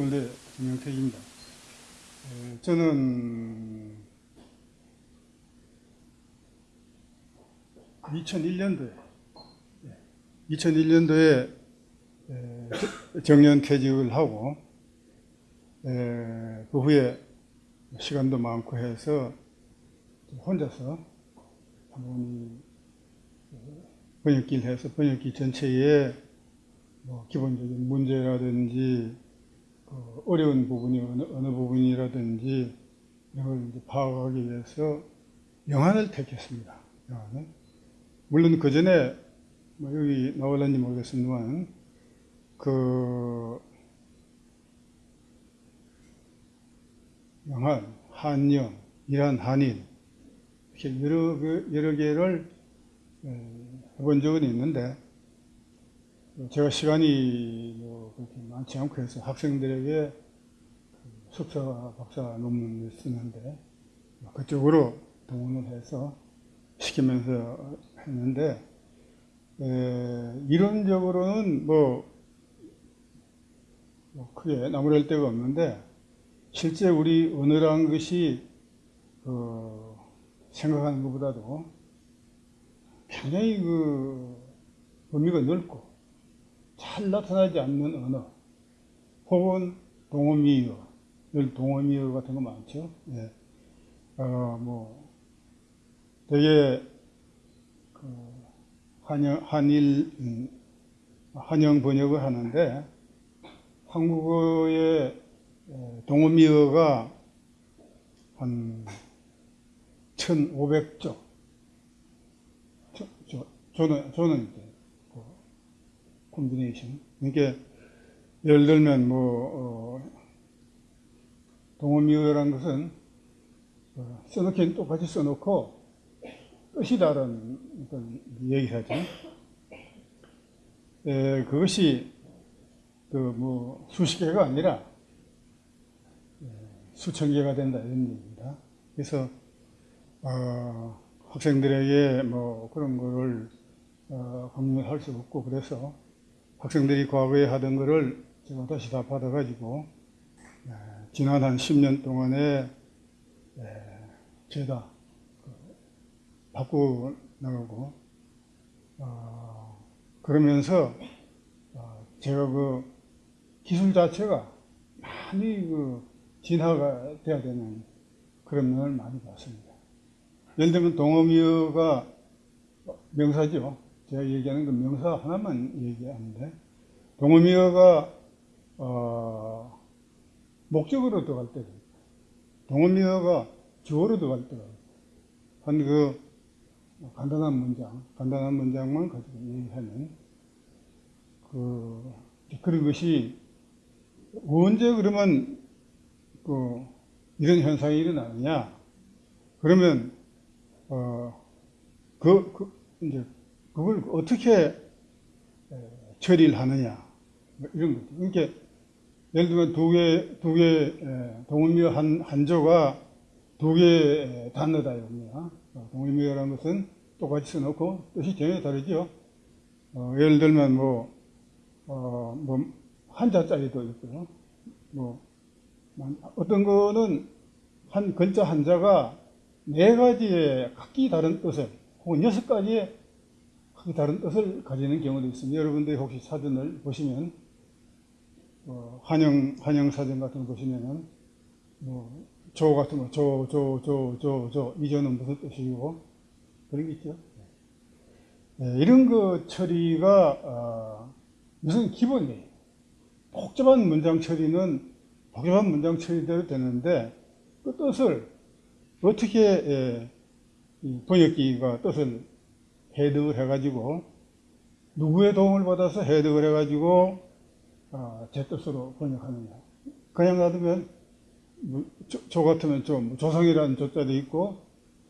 서울대 김영택입니다. 에, 저는 2001년도에 2001년도에 정년 퇴직을 하고 에, 그 후에 시간도 많고 해서 혼자서 한번 번역기를 해서 번역기 전체에 뭐 기본적인 문제라든지 그 어려운 부분이 어느, 어느 부분이라든지 이런 걸 이제 파악하기 위해서 영안을 택했습니다. 영안을. 물론 그 전에 뭐 여기 나올는지 모르겠습니다만 그 영한, 한영, 이란, 한인 이렇게 여러, 그, 여러 개를 해본 적은 있는데 제가 시간이 뭐 그렇게 많지 않고 해서 학생들에게 그 석사, 박사 논문을 쓰는데 그쪽으로 동원을 해서 시키면서 했는데 에, 이론적으로는 뭐, 뭐 크게 나무랄 데가 없는데 실제 우리 언어란 것이 그 생각하는 것보다도 굉장히 그 범위가 넓고 잘 나타나지 않는 언어 혹은 동어미어 늘 동어미어 같은 거 많죠. 예. 어 뭐 되게 그 한영 한일 음, 한영 번역을 하는데 한국어의 동어미어가 한 1,500조. 저, 저, 저는, 저는 콤비네이션. 그러니까, 예를 들면, 뭐, 어, 동어미어란 것은, 어, 써놓기는 똑같이 써놓고, 뜻이 다른 어떤 얘기하죠. 에, 그것이, 그, 뭐, 수십 개가 아니라, 수천 개가 된다, 이런 얘기입니다. 그래서, 어, 학생들에게 뭐 그런 거를 어, 강요할 수 없고 그래서 학생들이 과거에 하던 거를 제가 다시 다 받아가지고 에, 지난 한 10년 동안에 에, 죄다 그, 바꾸어 나가고 어, 그러면서 어, 제가 그 기술 자체가 많이 그 진화가 돼야 되는 그런 면을 많이 봤습니다. 예를 들면 동어미어가 명사죠. 제가 얘기하는 그 명사 하나만 얘기하는데 동어미어가 어, 목적으로 들어갈 때도 있고 동어미어가 주어로 들어갈 때가 있고 한그 간단한 문장, 간단한 문장만 가지고 얘기하는 그 그런 것이 언제 그러면 그 이런 현상이 일어나느냐? 그러면 어, 그, 그, 이제, 그걸 어떻게 처리를 하느냐, 뭐 이런 거죠. 그러니까, 예를 들면 두 개, 두 개, 동의미어 한, 한조가 두 개 단어다, 이겁니다. 어, 동의미어라는 것은 똑같이 써놓고 뜻이 전혀 다르죠. 어, 예를 들면 뭐, 어, 뭐, 한자짜리도 있고요. 뭐, 어떤 거는 한 글자 한자가 네 가지의 각기 다른 뜻을 혹은 여섯 가지의 각기 다른 뜻을 가지는 경우도 있습니다. 여러분들이 혹시 사전을 보시면 어, 한영 한영 사전 같은 거 보시면은 뭐 조 같은 거 조 조 조 조 조 이조는 무슨 뜻이고 그런 게 있죠. 네, 이런 거 처리가 어, 무슨 기본이에요. 복잡한 문장 처리는 복잡한 문장 처리대로 되는데 그 뜻을 어떻게 예, 번역기가 뜻을 해석을 해가지고 누구의 도움을 받아서 해석을 해가지고 아, 제 뜻으로 번역하느냐. 그냥 놔두면 뭐, 저, 저, 같으면 좀 조성이라는 조자도 있고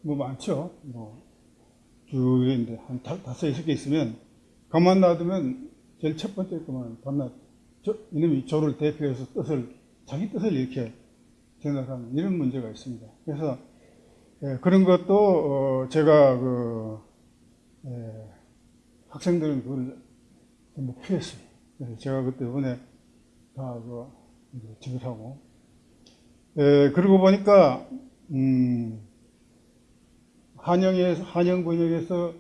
뭐 많죠. 뭐 쭉인데 한 다섯 여섯 개 있으면 가만 놔두면 제일 첫 번째 거만 밤낮 저, 이놈이 조를 대표해서 뜻을 자기 뜻을 이렇게 생각하는 이런 문제가 있습니다. 그래서 예, 그런 것도 어, 제가 그 예, 학생들은 그걸 목표했어요. 그래서 제가 그때 이번에 다그 이제 지급하고. 에, 그러고 보니까, 음, 한영에, 한영 번역에서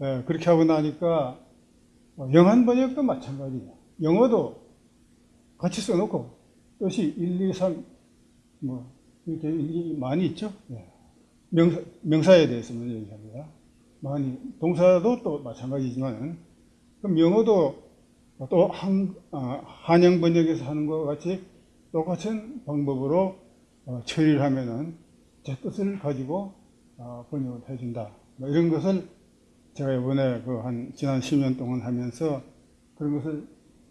에, 그렇게 하고 나니까 어, 영한 번역도 마찬가지예요. 영어도 같이 써놓고 뜻이 1, 2, 3, 뭐, 이렇게 이- 많이 있죠. 예. 명사, 명사에 대해서만 얘기합니다. 많이. 동사도 또 마찬가지지만, 그럼 영어도 또 한, 아, 한영 번역에서 하는 것 같이 똑같은 방법으로 어, 처리를 하면은 제 뜻을 가지고 어, 번역을 해준다. 뭐 이런 것을 제가 이번에 그 한 지난 10년 동안 하면서 그런 것을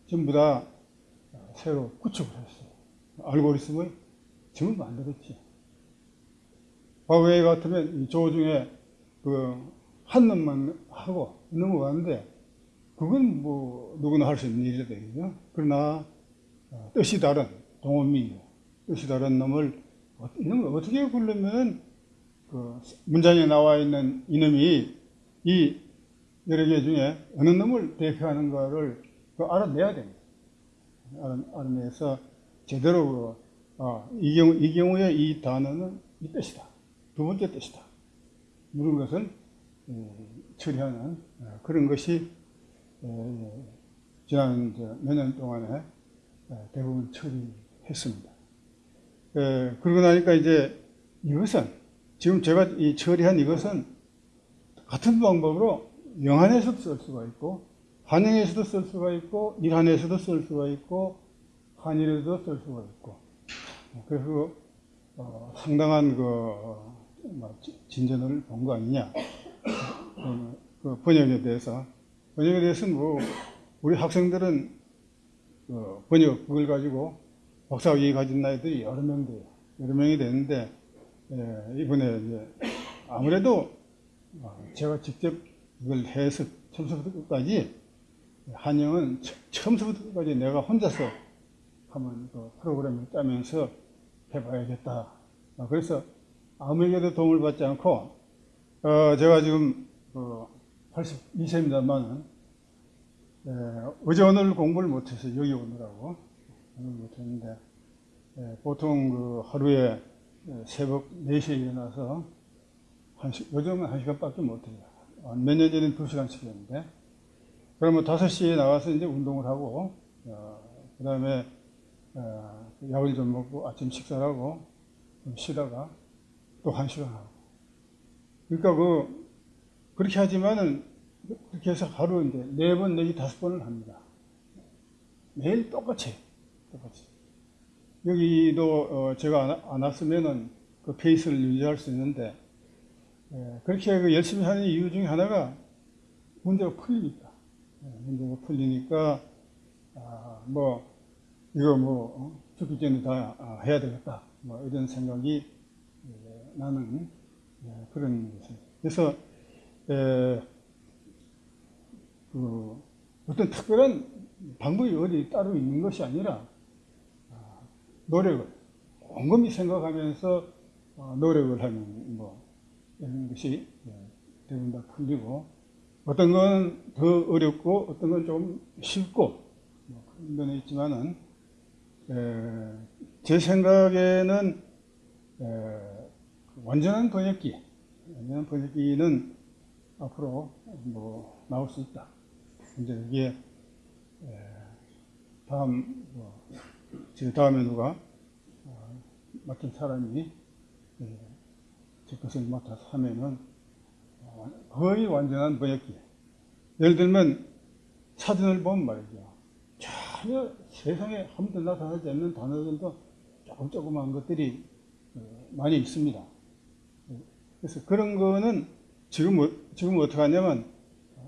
전부 다 어, 새로 구축을 했어요. 알고리즘을 전부 만들었지. 과거에 같으면 이 조중에 그 한 놈만 하고 넘어가는데 그건 뭐 누구나 할 수 있는 일이 되거든요. 그러나 어, 뜻이 다른 동원미, 뜻이 다른 놈을 어떻게 부르면 그 문장에 나와 있는 이놈이 이 여러 개 중에 어느 놈을 대표하는가를 그 알아내야 됩니다. 알아, 알아내서 제대로 그, 아, 이 경우 이 경우에 이 단어는 이 뜻이다. 두 번째 뜻이다. 것을 음, 처리하는 어, 그런 것이 어, 지난 몇 년 동안에 어, 대부분 처리했습니다. 에, 그러고 나니까 이제 이것은 지금 제가 이 처리한 이것은 같은 방법으로 영한에서도 쓸 수가 있고 한영에서도 쓸 수가 있고 일한에서도 쓸 수가 있고 한일에서도 쓸 수가 있고 그래서 어, 상당한 그 어, 뭐 지- 진전을 본 거 아니냐 어, 그 번역에 대해서 번역에 대해서는 뭐 우리 학생들은 어, 번역 그걸 가지고 박사 학위 가진 나이들이 여러 명 돼요. 여러 명이 되는데 예, 이번에 이제 아무래도 어, 제가 직접 이걸 해서 처음부터 끝까지 한영은 처- 처음부터 끝까지 내가 혼자서 한번 그 프로그램을 짜면서 해봐야겠다. 어, 그래서 아무에게도 도움을 받지 않고 어, 제가 지금 그 82세입니다만 어제 오늘 공부를 못해서 여기 오느라고 못했는데 예, 보통 그 하루에 예, 새벽 4시에 일어나서 한 시, 요즘은 1시간밖에 못해요. 몇 년 전에는 2시간씩이었는데 그러면 5시에 나가서 이제 운동을 하고 그 다음에 약을 좀 먹고 아침 식사를 하고 좀 쉬다가 또 1시간 하고 그러니까 그 그렇게 하지만은 그렇게 해서 하루 이제 네 번 내지 다섯 번을 합니다. 매일 똑같이 똑같이. 여기도 어, 제가 안, 안 왔으면은 그 페이스를 유지할 수 있는데 예, 그렇게 그 열심히 하는 이유 중에 하나가 문제가 풀리니까. 예, 문제가 풀리니까 아, 뭐 이거 뭐 어, 죽기 전에 다 아, 해야 되겠다. 뭐 이런 생각이 예, 나는 예, 그런 것입니다. 그래서 에, 그 어떤 특별한 방법이 어디 따로 있는 것이 아니라 아, 노력을 곰곰이 생각하면서 어, 노력을 하는 뭐 이런 것이 예, 대부분 다 풀리고 어떤 건 더 어렵고 어떤 건 좀 쉽고 뭐 그런 면이 있지만은 에, 제 생각에는 에, 완전한 번역기 완전한 번역기는 앞으로 뭐 나올 수 있다. 이제 이게 에, 다음 뭐, 제 다음에 누가 어, 맡은 사람이 예, 제 것을 맡아서 하면은 어, 거의 완전한 번역기. 예를 들면 사전을 보면 말이죠. 전혀 세상에 아무도 나타나지 않는 단어들도 조금 조그만 것들이 어, 많이 있습니다. 그래서 그런 거는 지금, 어- 지금 어떻게 하냐면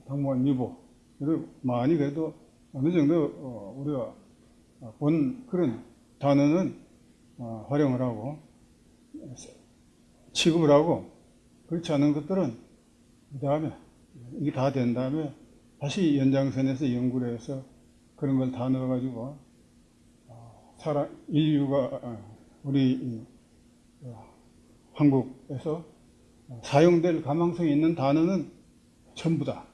당무원 유보. 그리고 많이 그래도 어느 정도 어, 우리가 본 그런 단어는 어, 활용을 하고 취급을 하고 그렇지 않은 것들은 그 다음에 이게 다 된 다음에 다시 연장선에서 연구를 해서 그런 걸 다 넣어가지고 어, 사람 인류가 어, 우리 이, 어, 한국에서 사용될 가망성이 있는 단어는 전부 다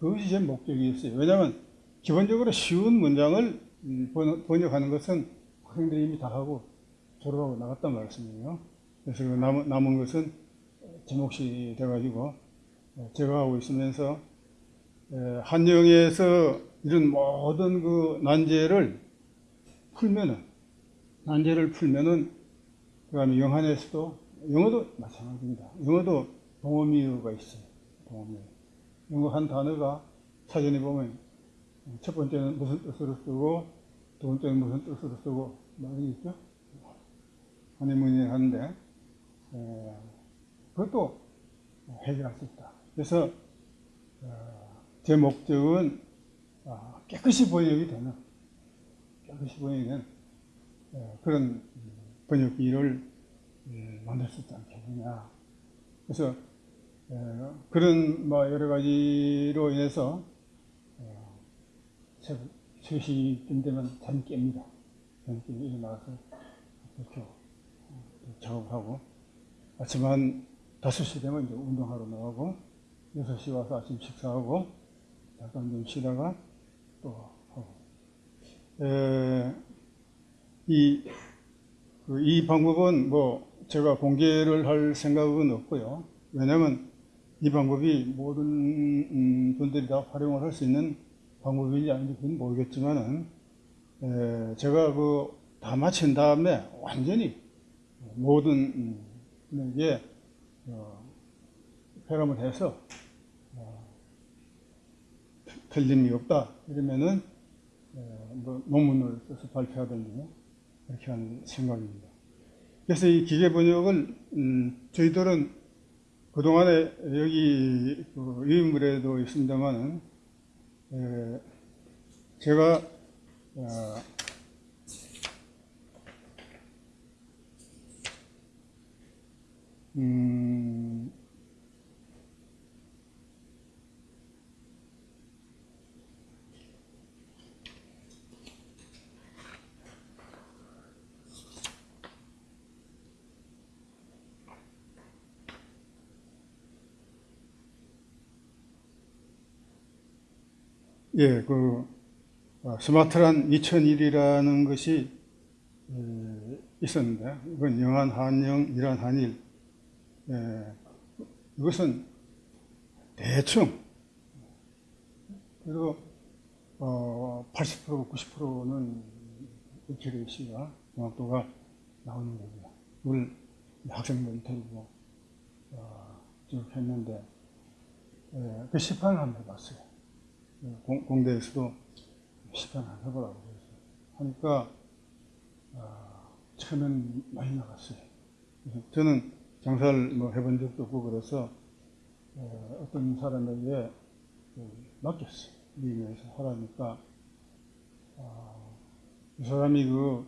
그것이 제 목적이었어요. 왜냐하면 기본적으로 쉬운 문장을 음, 번- 번역하는 것은 학생들이 이미 다 하고 졸업하고 나갔단 말씀이에요. 그래서 그 남은, 것은 제 몫이 돼가지고 어, 제가 하고 있으면서 에, 한영에서 이런 모든 그 난제를 풀면은 난제를 풀면은 그다음에 영한에서도 영어도 마찬가지입니다. 영어도 동어미어가 있어요. 동어미어. 영어 한 단어가 사전에 보면 첫 번째는 무슨 뜻으로 쓰고 두 번째는 무슨 뜻으로 쓰고 말이 있죠. 하니문이 하는데 에, 그것도 해결할 수 있다. 그래서 어, 제 목적은 아, 깨끗이 번역이 되는 깨끗이 번역이 되는 에, 그런 번역기를 예, 만들 수 있지 않겠느냐. 그래서 에, 그런 뭐 여러 가지로 인해서 어, 새벽 3시쯤 되면 잠이 깹니다. 잠이 깨고 일어나서 이렇게 어, 작업하고 아침 한 5시 되면 이제 운동하러 나가고 6시 와서 아침 식사하고 잠깐 좀 쉬다가 또 하고 에, 이, 그, 이 방법은 뭐 제가 공개를 할 생각은 없고요. 왜냐하면 이 방법이 모든 음, 분들이 다 활용을 할 수 있는 방법인지 아닌지 그건 모르겠지만은 에, 제가 그 다 마친 다음에 완전히 모든 음, 분에게 어, 회람을 해서 어, 틀림이 없다 이러면은 에, 뭐 논문을 써서 발표하든지 이렇게 하는 생각입니다. 그래서 이 기계 번역을 음, 저희들은 그동안에 여기 그 유인물에도 있습니다만은 에, 제가 어, 음, 예, 그 어, 스마트란 2001이라는 것이 에, 있었는데 이건 영한 한영, 일한 한일. 예, 이것은 대충 그리고 어, 80% 90%는 액큐레이시가 정확도가 나오는 겁니다. 이걸 학생들 데리고 어, 쭉 했는데 예, 그 시판을 한번 해봤어요. 공, 공대에서도 시판을 안 해보라고 하니까 아, 처음엔 많이 나갔어요. 저는 장사를 뭐 해본 적도 없고 그래서 어, 어떤 사람에게 그 맡겼어요. 미국에서 하라니까 아, 이 사람이 그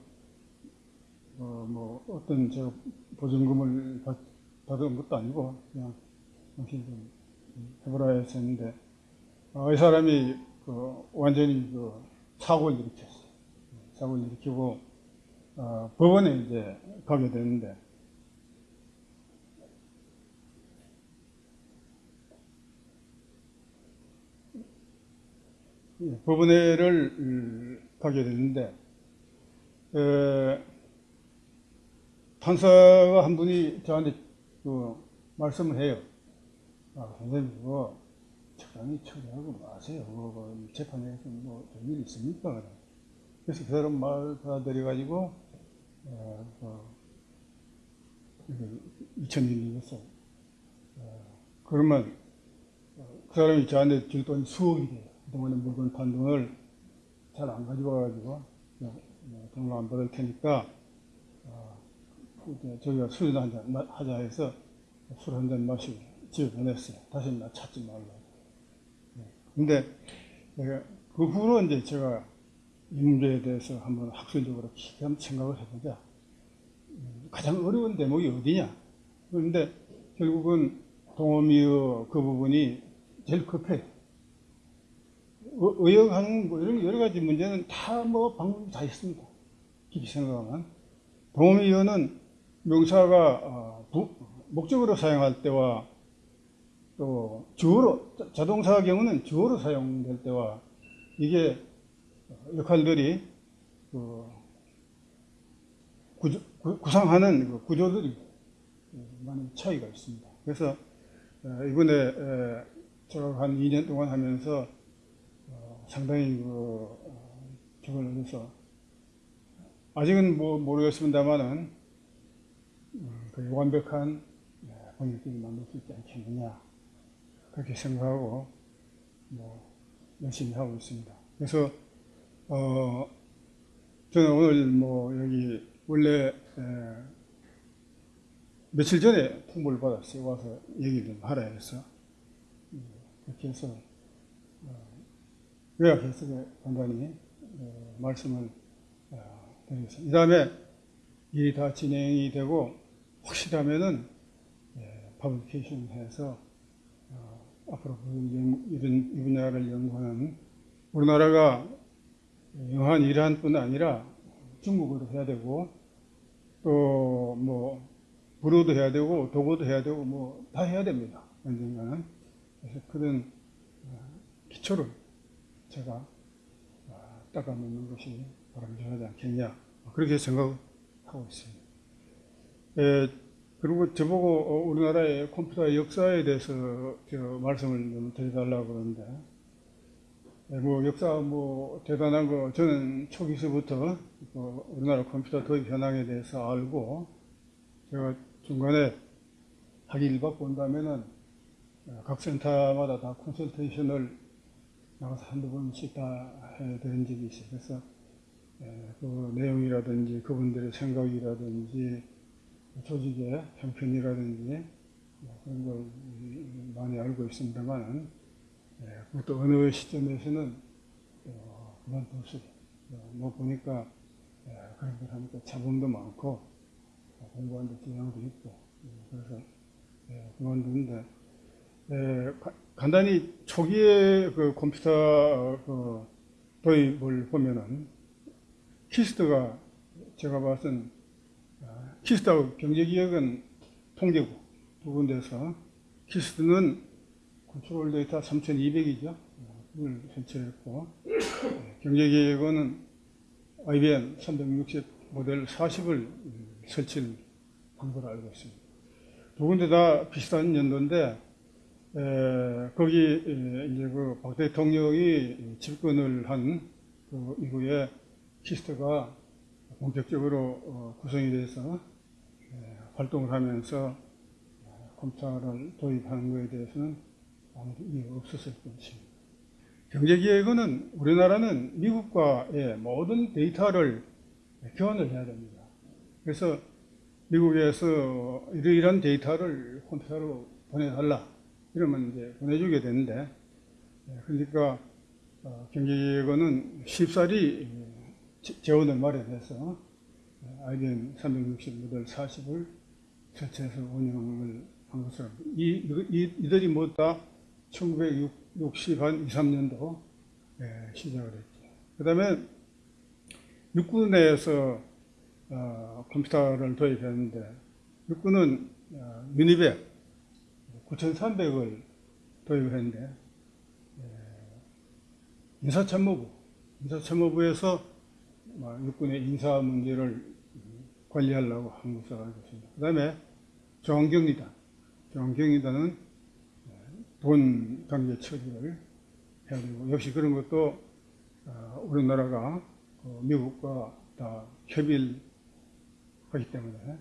어, 뭐 어떤 저 보증금을 받, 받은 것도 아니고 그냥 당신 좀 해보라 했는데 어, 이 사람이 그 완전히 그 사고를 일으켰어요. 사고를 일으키고 어, 법원에 이제 가게 되는데 예, 법원에를 음, 가게 됐는데 에, 판사가 한 분이 저한테 그 말씀을 해요. 아, 선생님, 그거 적당히 처리하고 마세요. 뭐, 재판에서 뭐, 좋은 일 있습니까? 그래서 그 사람 말 받아들여가지고, 어, 어, 2001년이었어. 어, 그러면, 어, 그 사람이 저한테 줄 돈이 수억이 돼요. 그동안에 물건 판 돈을 잘 안 가지고 와가지고, 어, 돈을 안 받을 테니까, 어, 이제 저희가 술이나 한잔 하자 해서 술 한 잔 마시고 집에 보냈어요. 다시 나 찾지 말라고. 근데 그 후로 이제 제가 이 문제에 대해서 한번 학술적으로 깊이 한번 생각을 해보자. 음, 가장 어려운 대목이 어디냐? 그런데 결국은 동어미어 그 부분이 제일 급해. 의- 의역하는 뭐 이런 여러 가지 문제는 다 뭐 방법이 다 있습니다. 깊이 생각하면. 동어미어는 명사가 어, 부- 목적으로 사용할 때와 또 주어로 자- 자동사 경우는 주어로 사용될 때와 이게 역할들이 그 구조, 구, 구상하는 그 구조들이 많이 차이가 있습니다. 그래서 어, 이번에 에, 제가 한 2년 동안 하면서 어, 상당히 그 어, 적을 얻어서 아직은 뭐 모르겠습니다만은 음, 그 완벽한 예, 번역기를 만들 수 있지 않겠느냐 그렇게 생각하고 뭐 열심히 하고 있습니다. 그래서 어 저는 오늘 뭐 여기 원래 에, 며칠 전에 통보를 받았어요. 와서 얘기 좀 하라 해서 음, 그렇게 해서 어, 요약 해석에 간단히 어, 말씀을 어, 드리겠습니다. 이 다음에 일이 다 진행이 되고 확실하면은 예, publication 해서 어, 앞으로 이런 이 분야를 연구하는 우리나라가 영한 이란 뿐 아니라 중국어도 해야 되고 또 뭐 불어도 해야 되고 독어도 해야 되고 뭐 다 해야 됩니다. 언젠가는 그래서 그런 어, 기초를 제가 어, 닦아놓는 것이 바람직하지 않겠냐 그렇게 생각하고 있습니다. 에, 그리고 저보고 어, 우리나라의 컴퓨터 역사에 대해서 저 말씀을 좀 드려달라고 그러는데 예, 뭐 역사 뭐 대단한 거 저는 초기서부터 그 우리나라 컴퓨터 도입 현황에 대해서 알고 제가 중간에 학위 1박 본다면은 어, 각 센터마다 다 컨설테이션을 나가서 한두 번씩 다 해드린 적이 있어요. 그래서 예, 그 내용이라든지 그분들의 생각이라든지 조직의 형편이라든지 뭐 그런 걸 음, 많이 알고 있습니다만 예, 그것도 어느 시점에서는 어. 어, 뭐 보니까 예, 그런 걸 하니까 자본도 많고 어, 공부하는 데 지장도 있고 예, 그래서 예, 그만두는데 간단히 초기에 그 컴퓨터 어, 그 도입을 보면은 KIST가 제가 봤은 아, KIST하고 경제기획원 두 군데서 KIST는 Control Data 3200이죠. 그걸 설치했고 경제기획원은 IBM 360 모델 40을 설치를 한 걸로 알고 있습니다. 두 군데 다 비슷한 연도인데 에, 거기 에, 이제 그 박 대통령이 집권을 한 그 이후에 KIST가 본격적으로 어, 구성이 돼서 에, 활동을 하면서 어, 컴퓨터를 도입하는 것에 대해서는 아무도 이유가 없었을 것입니다. 경제기획원은 우리나라는 미국과의 모든 데이터를 교환을 해야 됩니다. 그래서 미국에서 이러이러한 데이터를 컴퓨터로 보내달라 이러면 이제 보내주게 되는데 예, 그러니까 어, 경제기획원은 쉽사리 예, 지- 재원을 마련해서 예, IBM 360 모델 40을 설치해서 운영을 한 것으로 이, 이, 이들이 모두 다 1960 한 2, 3년도 예, 시작을 했죠. 그 다음에 육군에서 어, 컴퓨터를 도입했는데 육군은 어, 유니백 9,300을 도입을 했는데 예, 인사참모부 인사참모부에서 어, 육군의 인사 문제를 관리하려고 한 것으로 알고 있습니다. 그 다음에 중앙경리단 중앙경리단은 돈 관계 처리를 해야 되고 역시 그런 것도 어, 우리나라가 어, 미국과 다 협의를 하기 때문에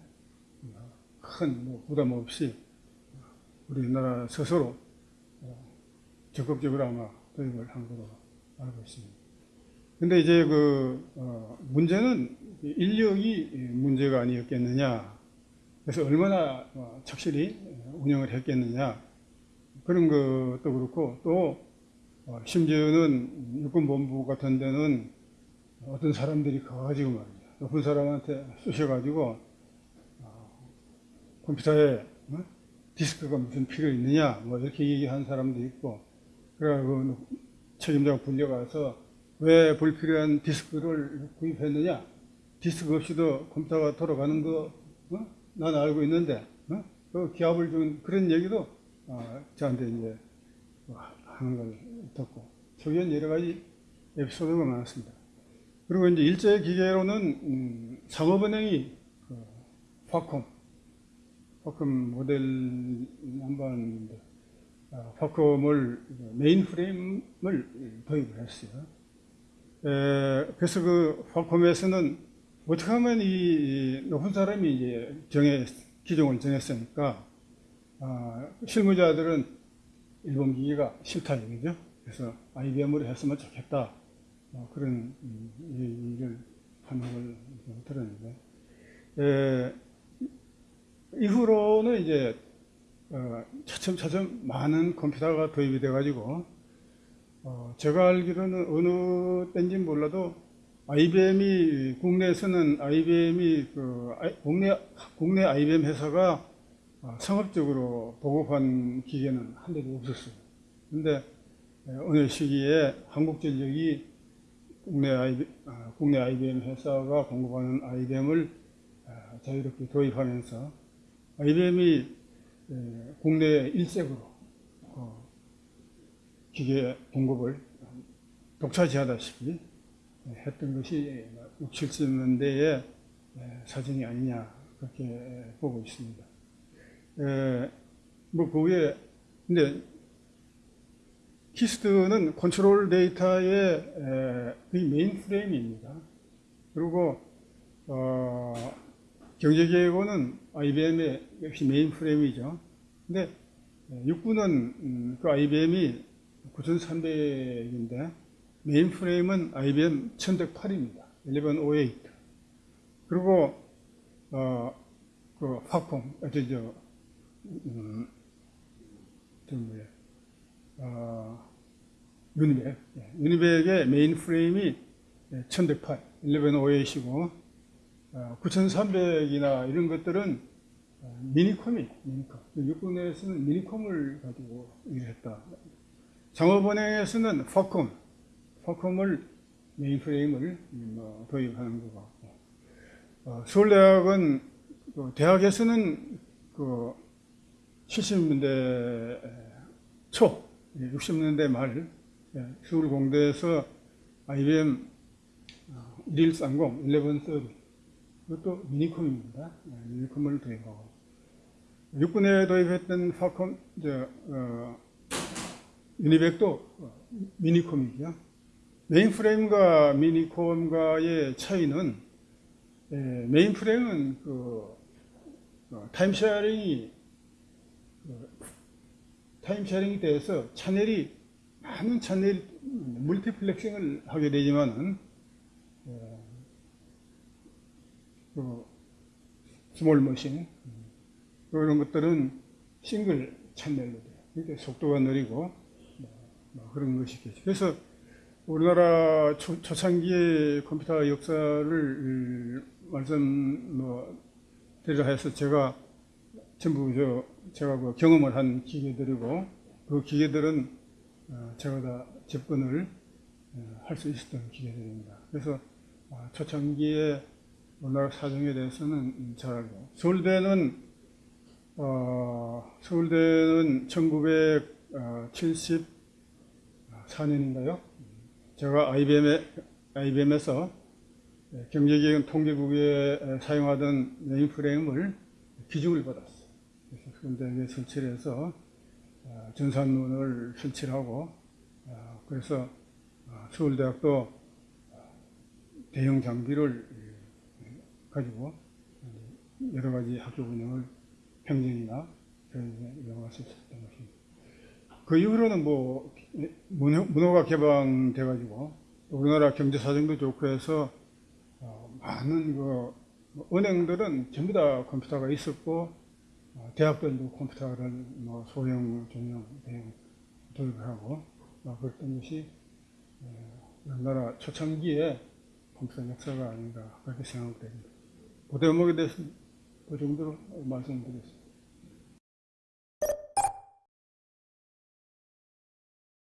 어, 큰뭐 부담 없이 우리나라 스스로 어, 적극적으로 아마 도입을 한 걸로 알고 있습니다. 근데 이제 그 어, 문제는 인력이 문제가 아니었겠느냐. 그래서 얼마나 어, 착실히 운영을 했겠느냐. 그런 것도 그렇고 또 어, 심지어는 육군본부 같은 데는 어떤 사람들이 가가지고 말이죠. 높은 사람한테 쑤셔가지고 어, 컴퓨터에 어? 디스크가 무슨 필요 있느냐 뭐 이렇게 얘기한 사람도 있고 그래가지고 책임자가 불려가서 왜 불필요한 디스크를 구입했느냐 디스크 없이도 컴퓨터가 돌아가는 거 어? 난 알고 있는데 어? 그 기합을 준 그런 얘기도 어, 저한테 이제 뭐 하는 걸 듣고 초기엔 여러 가지 에피소드가 많았습니다. 그리고 이제 일제 기계로는 음, 상업은행이 파콤, 파콤 모델 한번인데 어, 파콤을 메인 프레임을 도입을 했어요. 에, 그래서 그 파콤에서는 어떻게 하면 이 높은 사람이 이제 정해 기종을 정했으니까 아, 실무자들은 일본 기계가 싫다 이거죠. 그래서 IBM으로 했으면 좋겠다. 어, 그런 음, 얘기를 판명을 들었는데 에, 이후로는 이제 어, 차츰 차츰 많은 컴퓨터가 도입이 돼가지고 어, 제가 알기로는 어느 때인지 몰라도 IBM이 국내에서는 IBM이 그 국내 국내 IBM 회사가 어, 상업적으로 보급한 기계는 한 대도 없었어요. 근데 에, 어느 시기에 한국전력이 국내, IB, 아, 국내 IBM 회사가 공급하는 IBM을 아, 자유롭게 도입하면서 IBM이 국내 일색으로 어, 기계 공급을 독차지하다시피 했던 것이 6, 70년대의 사진이 아니냐 그렇게 보고 있습니다. 에, 뭐, 그 외에, 근데, KIST는 Control Data의 에, 그 mainframe입니다. 그리고, 어, 경제기획원은 IBM의 역시 mainframe이죠. 근데, 육군은 음, 그 IBM이 9300인데, mainframe은 IBM 1108입니다. 1108. 그리고, 어, 그, FACOM, 어, 저, 저, 음, 저 뭐야, 어, UNIVAC. 예, UNIVAC의 mainframe이 1108, 1108이시고, 어, 9300이나 이런 것들은 어, minicom이, minicom. 육군에서는 minicom을 가지고 일을 했다. 장업은행에서는 FACOM, 퍼콤을 메인 프레임을 뭐 도입하는 것 같고, 어, 서울대학은 그 대학에서는 그 70년대 초, 60년대 말 예, 서울 공대에서 IBM 1130, 1130 이것도 미니콤입니다. 예, 미니콤을 도입하고 육군에 도입했던 파콤, 저, 어, UNIVAC도 어, minicom이죠. mainframe과 minicom과의 차이는 예, mainframe은 그 어, time sharing이 그, time sharing이 돼서 채널이 많은 채널 multiplexing을 하게 되지만은 어, 그 small machine 음, 그런 것들은 싱글 채널로 돼요. 그러니까 속도가 느리고 뭐, 뭐 그런 것이겠죠. 그래서 우리나라 초, 초창기의 컴퓨터 역사를 말씀 뭐 드리려 해서 제가 전부 저 제가 그 경험을 한 기계들이고 그 기계들은 어, 제가 다 접근을 어, 할수 있었던 기계들입니다. 그래서 아, 초창기에 우리나라 사정에 대해서는 음, 잘 알고 서울대는 어, 서울대는 1974년인가요? 제가 IBM에, IBM에서 경제기획 통계국에 사용하던 mainframe을 기증을 받았어요. 그래서 서울대에 설치를 해서 어, 전산문을 설치하고 어, 그래서 어, 서울대학도 대형 장비를 가지고 여러 가지 학교 운영을 행정이나 이용할 수 있었던 것입니다. 그 이후로는 뭐 문호, 문호 가 개방돼 가지고 우리나라 경제 사정도 좋고 해서 어, 많은 그 은행들은 전부 다 컴퓨터가 있었고 어, 대학들도 컴퓨터를 뭐 소형, 중형, 대형 도입을 하고 어, 그랬던 것이 어, 우리나라 초창기에 컴퓨터 역사가 아닌가 그렇게 생각됩니다. 그 대목에 대해서 그 정도로 말씀드리겠습니다.